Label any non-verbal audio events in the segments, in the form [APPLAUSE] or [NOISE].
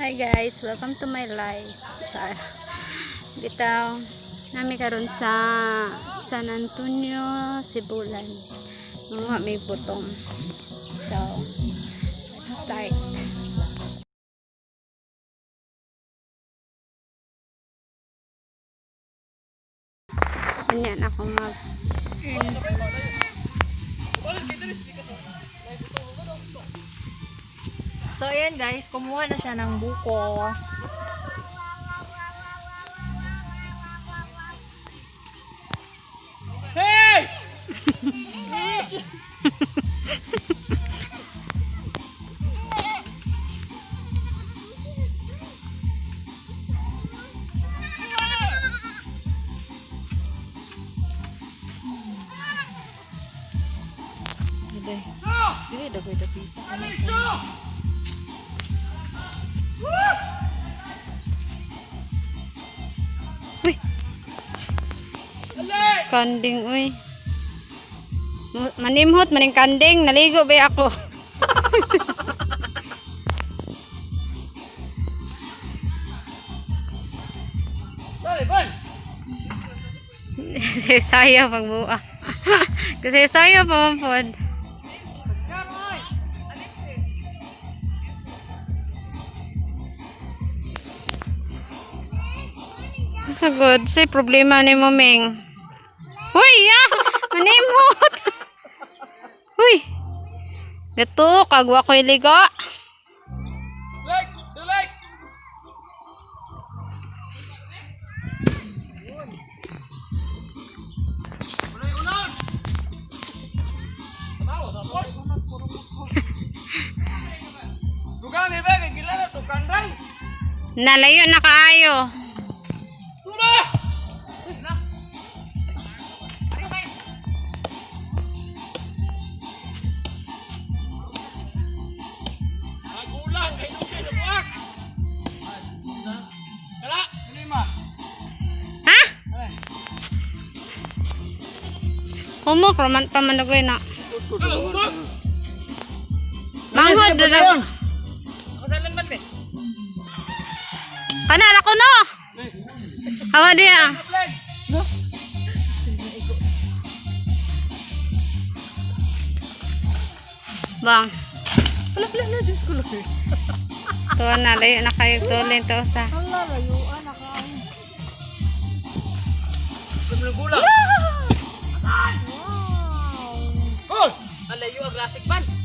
Hi guys, welcome to my life. Char. Bitaw, nami karon sa San Antonio, Sibulan. Mga may butong. So, let's start. Ganyan ako mag So, ayan guys, kumuha na siya ng buko. Hey! [LAUGHS] kanding uy. Manimhot maning kanding, naligo ba ako? Kasi sayo pagbua. Kasi sayo pa man pod. So good. Say problema ni mo Ming. [LAUGHS] Uy, ya! Manimhot! Uy! Gato, kagwa ko iligo. Like! Do like! Nalayo na kaayo. Humok, raman pa man nagoy na. Manghod, dadag. Ako sa lambat eh! Kanara ko no. Awa dia. Bang. Wala, wala na, Diyos ko lang. Tuwa na, layo na kayo tulin to sa. Hala, layuan, naka. Gulang! Wow! Alayo ang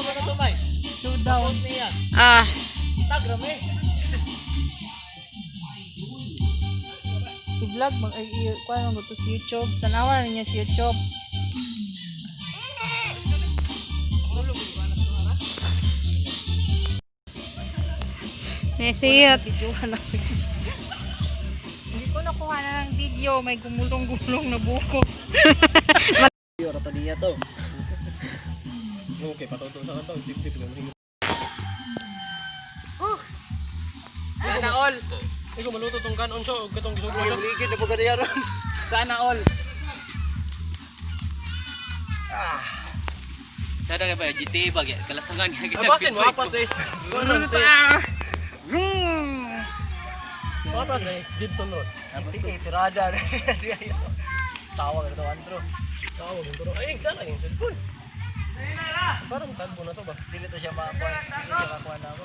ba na to, May? Showdown. Boss niya. Ah. Tagram eh. I-vlog, mag, ay, kuha mo to sa YouTube. Tanawa na niya sa YouTube. Na. Hindi ko nakuha na ng video. May gumulong-gulong na buko. Rato niya to. Okay, patuto sa kanto. Safety lang. Sana all. Sige, maluto tong kanon siya. Huwag katong gisog siya. Ligid na pagkadiya ron. Sana all. Sada ka ba GTA ba ya kalasangan nga kita. Abasin, mapas eh. Kanon si. Mapas eh. Gibson Road. Hindi, tirada. Tawag na to, Andro. Tawag na to. Ay, sana yung cellphone. Parang tagbo na to ba? Dili to siya makakuha. Dili siya makakuha na ako.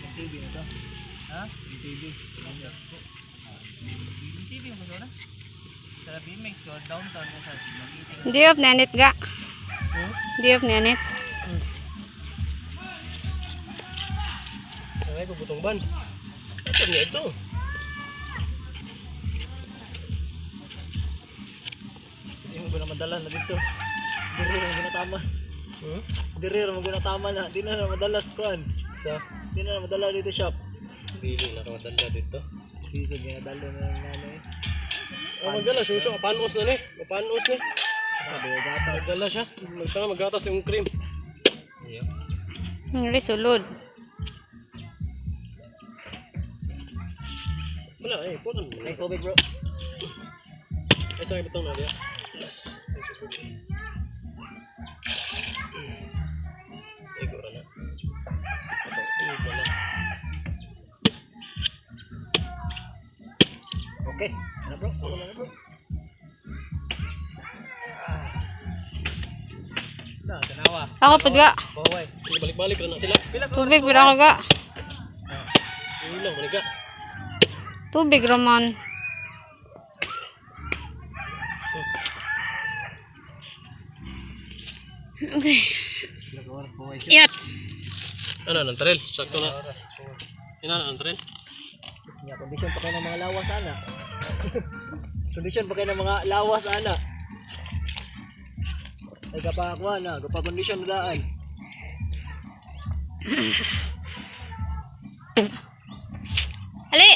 TV mo to. Ha? TV. TV mo doon na. Sa BMX ko, downtown mo sa Magiting. Di off nanit ga. Di off nanit. Ay, ko butong ban. Ito niya ito. Hindi mo na madala na dito. Diri mo na tama. Hmm? Diri mo na tama na. Di na na madalas kuan. Sa? Di na madala dito shop. Dili na ka madala dito. Di sa ginadalo na ng nanay. Oh, magdala siya. Siya, panos na ni. Panos ni. Sabi ko gatas. Magdala siya. Magdala, magatas yung cream. Iya. Ngli sulod. Wala, eh. Punan mo. Ay, COVID bro. Ay, sa ibutang na diya. Yes. Okay. Ano bro? Ano na bro? Na, tanawa. Ako pud ga. Baway. Sige, balik-balik na na sila. Tubig pud ako ga. Ayun lang, balik ka. Tubig ramon. Nagawar baway. Iyat. Ano, ng trail? Sakto na. Ina na, Nga, kondisyon pa kayo ng mga lawas ana. [LAUGHS] kondisyon pa kayo ng mga lawas ana. Ay kapakuha na, kapag kondisyon na daan. Ali.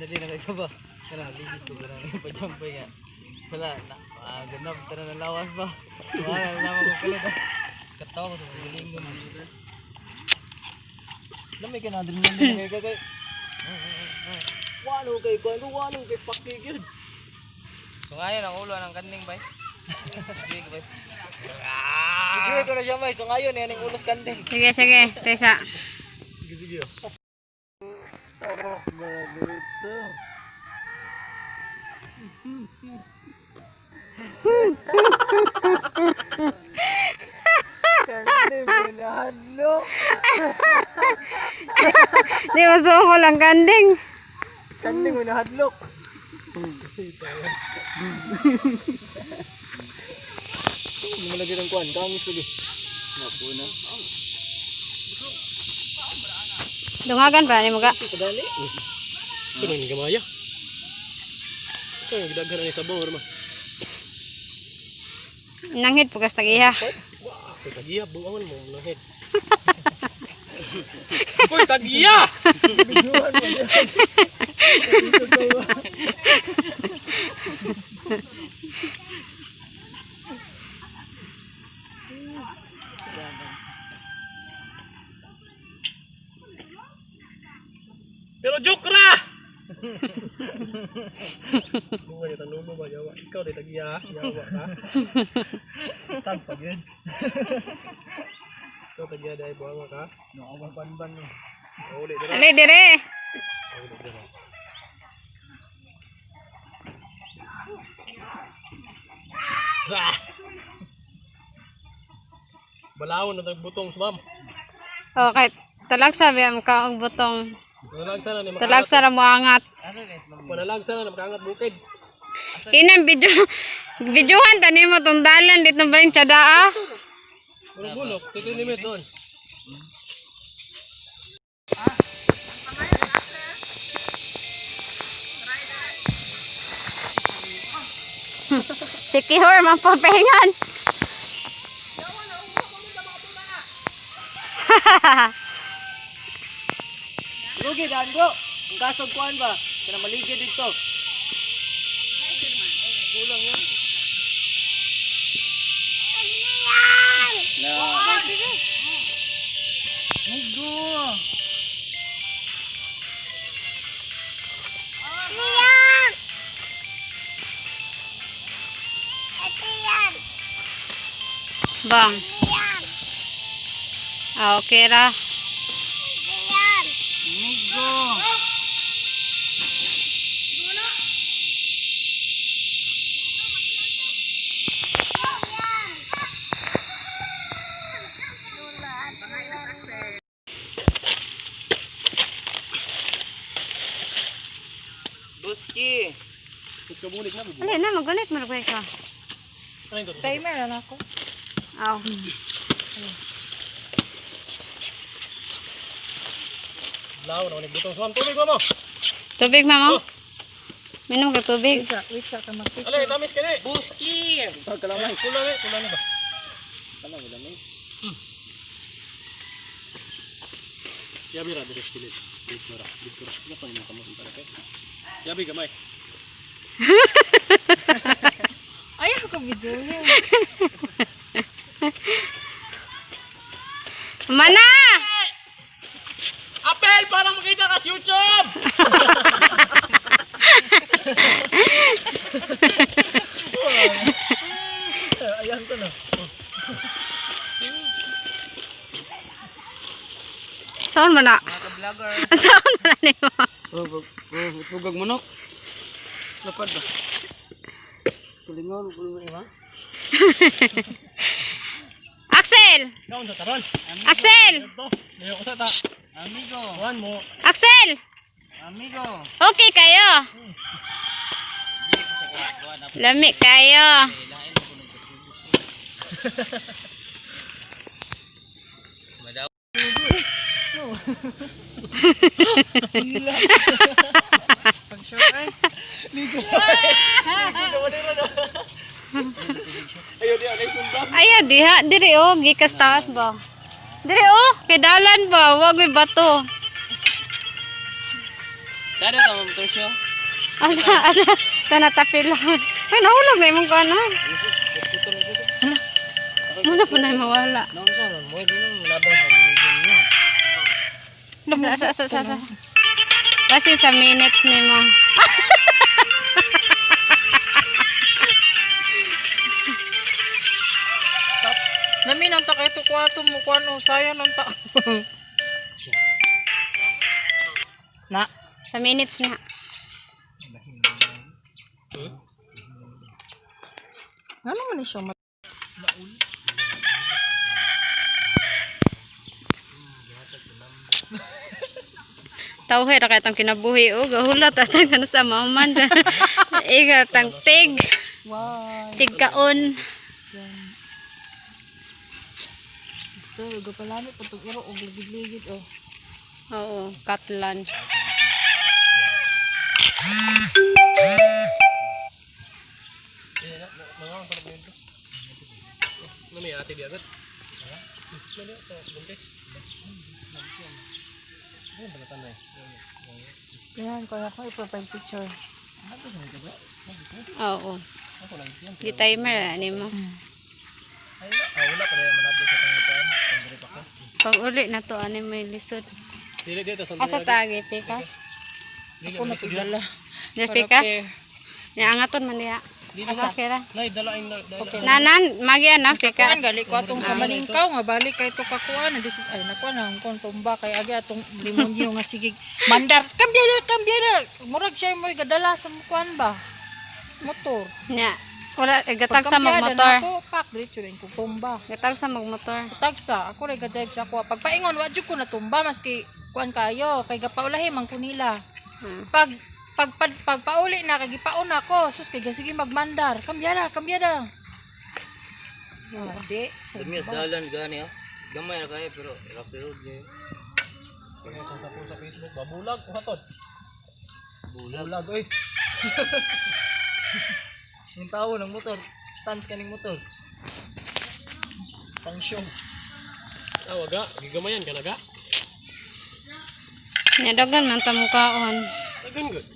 Dali na kayo ba? Kana, ligit ko na yung [LAUGHS] pajampay nga. Wala, na, ah, ganda, tara na lawas ba? Wala, naman ko kalit. Katawa ko sa linggo na. Lamay ka na, dali na kagay. Wano kay Kuan, wano kay Pakigid. So ngayon, ang ulo ng kanding ba? Sige ba? Enjoy ko na siya may, so ngayon, yan yung ulos kanding. Sige sige. Tesa. Kanding, Di mo ko lang kanding. Kanding, pinahadlok. Hindi mo lagi ng kuan, kamis lagi. Napo na. Dungagan pa ni mo ga. Kadali. Ito na yung gamaya. Ito yung gidaghan na ni sabaw, Rama. Nanghit pugas tagiha. Ay, tagiya, buangan mo, ng head. [LAUGHS] Uy, tagiya! Pero joke ra! Bunga niya, tanong mo ba, yawa? Ikaw, di tagiya, yawa ka? Tagpag yun. Ikaw, tagiya, dahil buanga ka? Nakawang panban mo. Uli, dira. Ali dire. Ah! [LAUGHS] Balawon na tagbutong sumam. Okay. Talag sabi am ka og butong. Panalagsa na ni Talag makaangat. sa mo angat. Panalagsa na makaangat bukid. Inang video videohan tani mo tong dalan dito ba yung tsadaa? Puro bulok, city limit doon. Si Kihor mapapahingan. [LAUGHS] Lugi, daan bro. Ang kasog kuan ba? Kana maligid dito. Kulang yun. Na. Mugo. Bang. Ah, okay ra. Buski! Tapos kabulik na, bubuo. Ali na, magunit mo na ka. Ano? Timer na ako. Aw. Lao na, nagbutong suwan. Tubig mo mo! Tubig, mama. Minom ka tubig. Wait ka, wait ka ka mag Alay, tamis ka ni! Buski! Kalamay. Kulang ni, kulang ni ba? Yabi ra, dire pilit. Dito ra, dito ra. Nga pa yung kamot ang para kay. Yabi gamay. Ayaw ko video yun. [LAUGHS] Mana! Apel! Para makita ka sa YouTube! Ayan to na. Saan mo na? Mga vlogger Saan mo na ni mo? Tugag manok. Lapad ba? Kulingon, kulingon ba? Axel! Axel! Amigo! Axel! Amigo! Okay kayo? Di ko sa kuha na Lami kayo. Madaw. Pag sure ay. Ayun, Ayaw, diha. Diri oh, gikas taas ba? Diri oh, kay dalan ba? Wag may bato. Tara ito mo ito siya. Asa, asa, tanatapilan. Ay, nahulog na imong kanan. Muna po na mawala. Sa, sa, sa, sa. Kasi sa minutes ni mo. Ta kay to kwato mo kuan no sayang nang ta. na. Sa minutes na. Ano man ni siya ma- Tawhe ra kay tang kinabuhi o gahulat at ang ano sa maman. [LAUGHS] Iga tang tig. Wow. Tig kaon. Ito, go palami po itong iro og ligid-ligid oh. Oo, katlan. Ano may ate di agad? Ano ito? Buntis? Ano ba natan na eh? Yan ko ako i-profile picture. Oo. Di timer ani mo. Ay, ah, wala pa rin manablo sa pangitan. Pag uli na to ani may lisod. Dili dito sa Asa tagi pikas? Dili Ako mo na pigala. Di pikas? Ni angaton man diha. Asa kira? Nay, dalain na. dala- Nanan, magi ana Kuan pikas. gali ko atong sa maningkaw nga balik kay to kakuan na ay nakuan na kon tumba kay agi atong limonyo nga sige mandar kambya na kambya na murag siya mo gadala sa mukuan ba motor Nya. Wala eh, gatag sa magmotor. ako pak diretso rin ko tumba Gatag sa magmotor. tagsa ako ray gadrive sa ako pagpaingon wa jud ko na tumba maski kuan kayo kay gapaulahi man ko nila Hmm. pag pag pag, pagpauli na kay gipaon ako sus kay sige magmandar kambya na kambya na Ah, di Dami sa dalan gani oh. Gamay na kayo pero rocky road niya. Ito sa po sa Facebook. Babulag. Uhatod. Bulag. Bulag, oy. [LAUGHS] Yung tao ng motor. Stance ka ng motor. Pang show. Ah, waga. Gigamayan ka na ga. Nya dagan man ta mukaon. Agan good.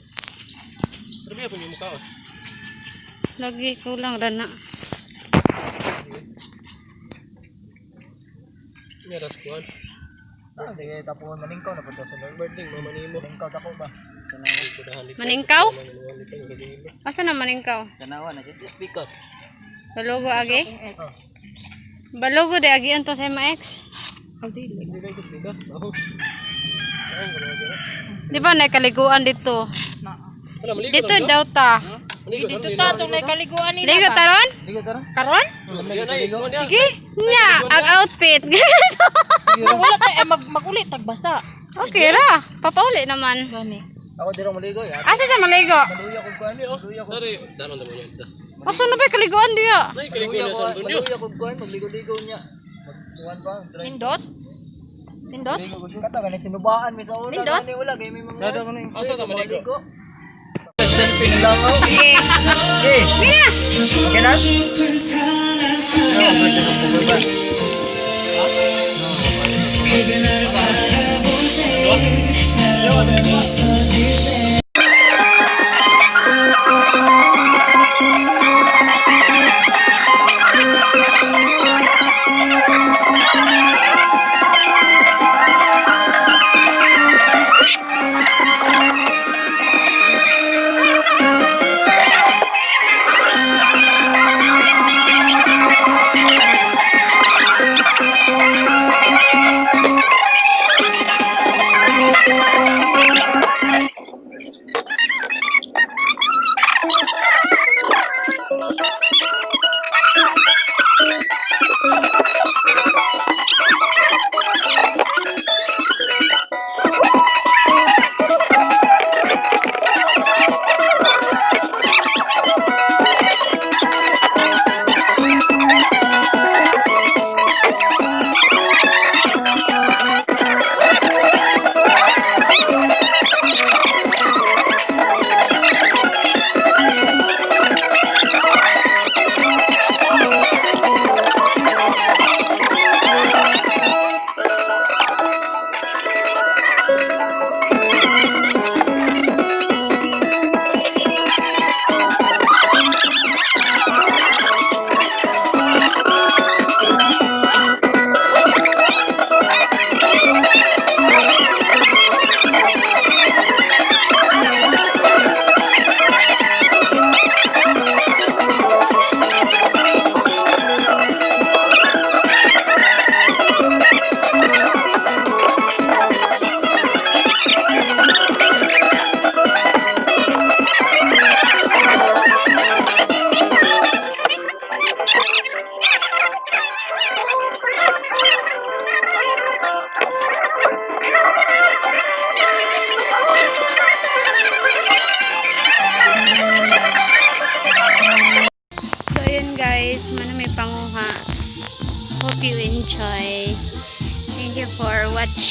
Pero may yung mukha oh. Lagi kulang ra na. May raskuhan. Ah, di kayo tapuan maningkaw na punta sa. Ding, mamanimo. Maningkaw tako ba? Maningkaw? Asa na maningkaw? Tanawa na dyan. Just because. Balogo agi? Balogo de agi anto sa mga ex. Dili. Hindi kayo na sila? Di ba nakaliguan dito? Dito daw ta. Maligo Dito ta tong kaliguan nila. Ligo ba? taron? Karon? Ay, kuwan niya. Sige. Nya, ang outfit. [LAUGHS] Wala tayo eh, mag magulit tagbasa. okay ra. Papauli naman. Gani. Ako ang maligo. Ya. Asa ta maligo? Luya ko kuan ni. Luya ko. Dari, danon naman yun. Da. Asa na ba kaliguan diya? Nay, kaligo na sa Antonio. Luya ko kuan. Magligo-ligo niya. Magkuhan pa. Try. Nindot? Nindot? Kata ka na sinubaan mi sa una. Nindot? Gani wala kay may mga. Asa ka maligo? Selfie lang ako. Okay. Eh, Mira. okay na? So,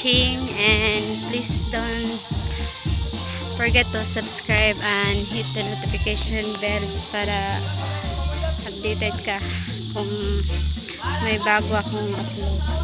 watching and please don't forget to subscribe and hit the notification bell para updated ka kung may bago akong upload.